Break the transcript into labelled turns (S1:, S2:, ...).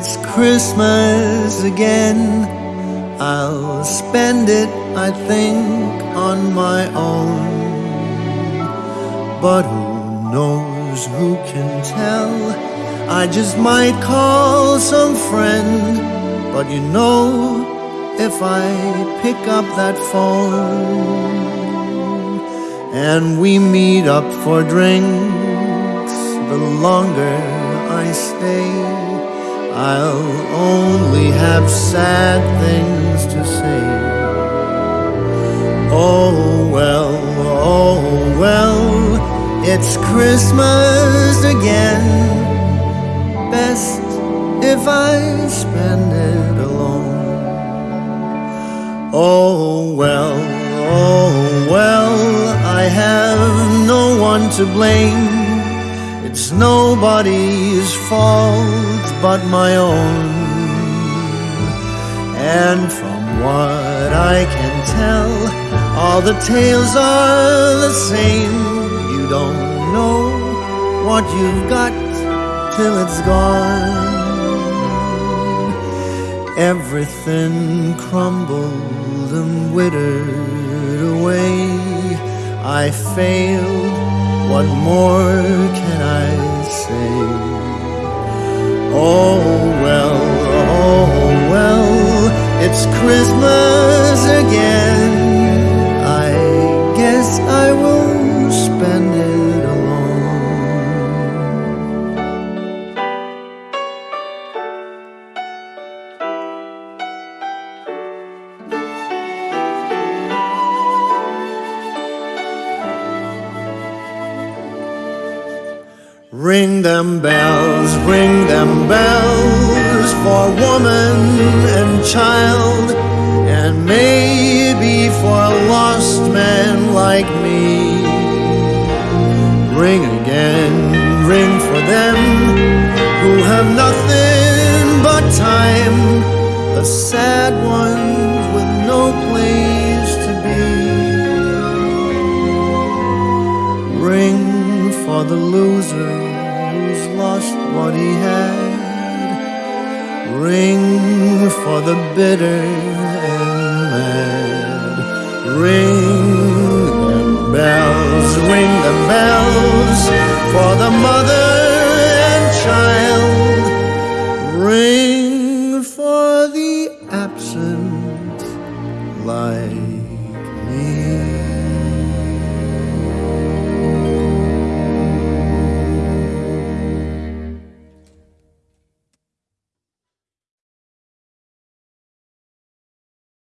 S1: it's Christmas again. I'll spend it, I think, on my own. But who knows, who can tell? I just might call some friend. But you know, if I pick up that phone and we meet up for drinks, the longer I stay, I'll only have sad things to say. Oh well, oh well, it's Christmas again. Best if I spend it alone. Oh well, oh well, I have no one to blame. It's nobody's fault but my own. And from what I can tell, all the tales are the same. You don't know what you've got till it's gone. Everything crumbled and withered away. I failed, what more can I say? Oh well, Ring them bells, ring them bells for woman and child, and maybe for a lost man like me. Ring again, ring for them who have nothing but time, the sad ones with no place to be. Ring for the loser who's lost what he had. Ring for the bitter and mad. Ring them bells, ring them bells